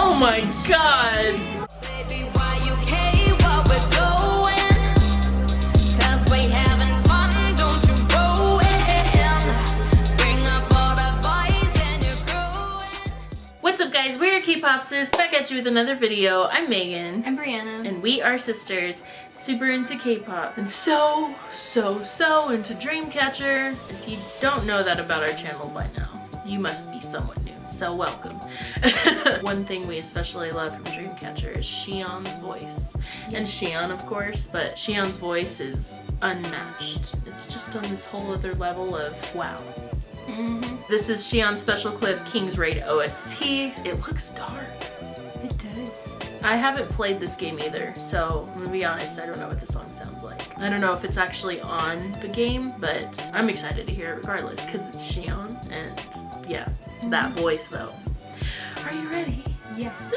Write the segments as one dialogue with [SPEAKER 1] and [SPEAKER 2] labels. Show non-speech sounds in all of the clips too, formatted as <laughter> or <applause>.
[SPEAKER 1] Oh my god!
[SPEAKER 2] Baby, why you care what we're doing? 'Cause we having fun, don't you ruin. Bring up all the boys and you're growing.
[SPEAKER 1] What's up guys, we're K-Popsis, back at you with another video. I'm Megan.
[SPEAKER 3] I'm Brianna.
[SPEAKER 1] And we are sisters, super into K-pop, and so, so, so into Dreamcatcher. If you don't know that about our channel by now, you must be someone new, so welcome. <laughs> One thing we especially love from Dreamcatcher is Siyeon's voice. And Siyeon, of course, but Siyeon's voice is unmatched. It's just on this whole other level of wow.
[SPEAKER 3] Mm-hmm.
[SPEAKER 1] This is Siyeon's special clip, King's Raid OST. It looks dark.
[SPEAKER 3] It does.
[SPEAKER 1] I haven't played this game either, so I'm gonna be honest, I don't know what the song sounds like. I don't know if it's actually on the game, but I'm excited to hear it regardless because it's Siyeon and yeah, that mm-hmm. voice though. Are you ready?
[SPEAKER 3] Yes. <laughs>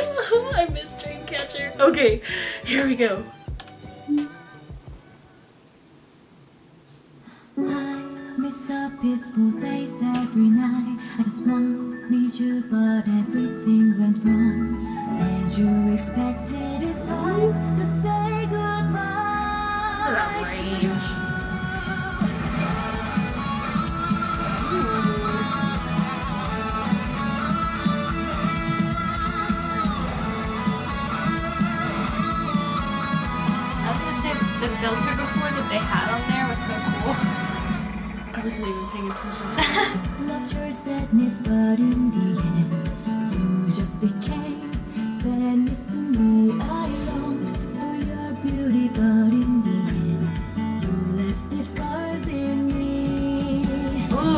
[SPEAKER 1] I miss Dreamcatcher. Okay, here we go.
[SPEAKER 4] Miss the peaceful days every night. I just you, but everything went wrong. As you expected, it's time to say Lost your sadness, but in the end, you just became sadness to me. I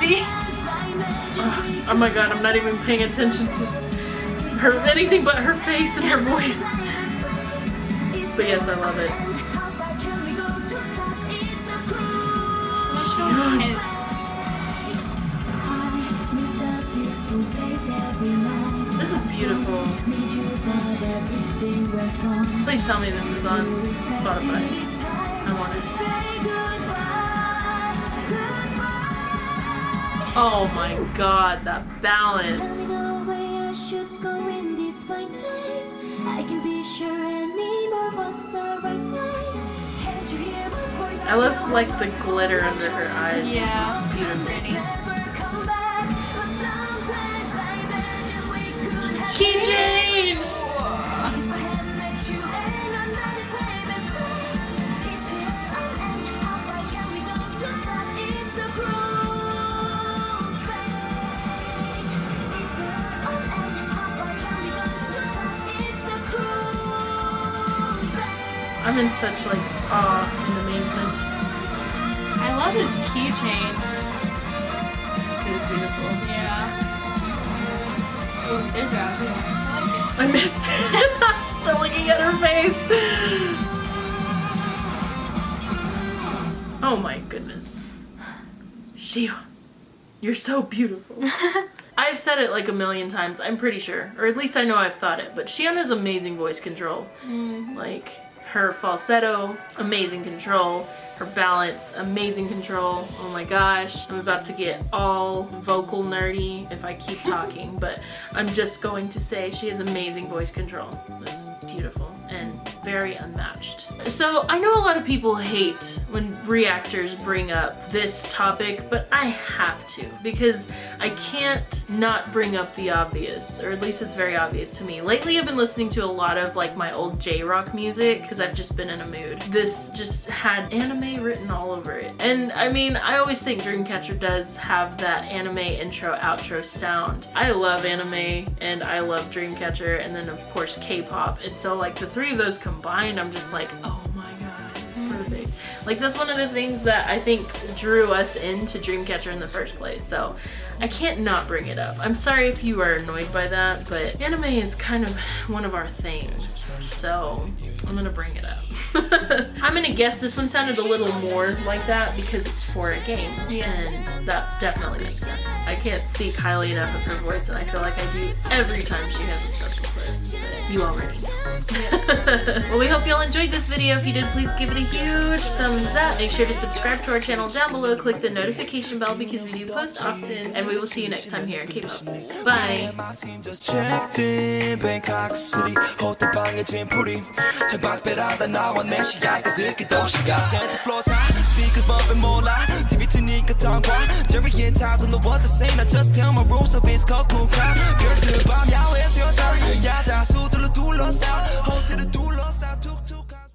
[SPEAKER 3] see.
[SPEAKER 1] Oh my god, I'm not even paying attention to her anything but her face and her voice. But yes, I love it. This is beautiful. Please tell me this is on Spotify. I want it. Oh my god, that balance. I love like the glitter under her eyes.
[SPEAKER 3] Yeah.
[SPEAKER 1] Beautiful.
[SPEAKER 3] Pretty.
[SPEAKER 1] I'm in such like awe and amazement.
[SPEAKER 3] I love his key change.
[SPEAKER 1] It is beautiful.
[SPEAKER 3] Yeah. Oh, there's outfit. I like
[SPEAKER 1] I missed it. <laughs> I'm still looking at her face. Oh my goodness. Siyeon, you're so beautiful. <laughs> I've said it like a million times, I'm pretty sure. Or at least I know I've thought it. But Siyeon has amazing voice control. Mm-hmm. Like, her falsetto, amazing control. Her balance, amazing control. Oh my gosh. I'm about to get all vocal nerdy if I keep <laughs> talking. but I'm just going to say she has amazing voice control. It's beautiful and very unmatched. So I know a lot of people hate when reactors bring up this topic, but I have to because I can't not bring up the obvious, or at least it's very obvious to me. Lately I've been listening to a lot of like my old J-rock music because I've just been in a mood. This just had anime written all over it. And I mean, I always think Dreamcatcher does have that anime intro outro sound. I love anime and I love Dreamcatcher and then of course K-pop. And so like the three of those combined, I'm just like, oh Oh my god, it's perfect. Like that's one of the things that I think drew us into Dreamcatcher in the first place. So I can't not bring it up. I'm sorry if you are annoyed by that, but anime is kind of one of our things. So I'm gonna bring it up. <laughs> I'm gonna guess this one sounded a little more like that because it's for a game. And that definitely makes sense. I can't speak highly enough of her voice and I feel like I do every time she has a special you already <laughs> well, we hope you all enjoyed this video. If you did, please give it a huge thumbs up. Make sure to subscribe to our channel down below. Click the notification bell because we do post often. And we will see you next time here in K-pop. Bye
[SPEAKER 5] 호텔 방에 짐풀이 창밖배라다 나와 내 시야가 듣기 도시가 Santa Floor's high Speakers bumping 몰라 TV 트니까 tongue Jerry and Todd don't know what to say Now just tell my rules of it's cocoon crowd 별들 밤 야외에서 여자 야자 수들로 둘러싸 호텔을 둘러싸 툭툭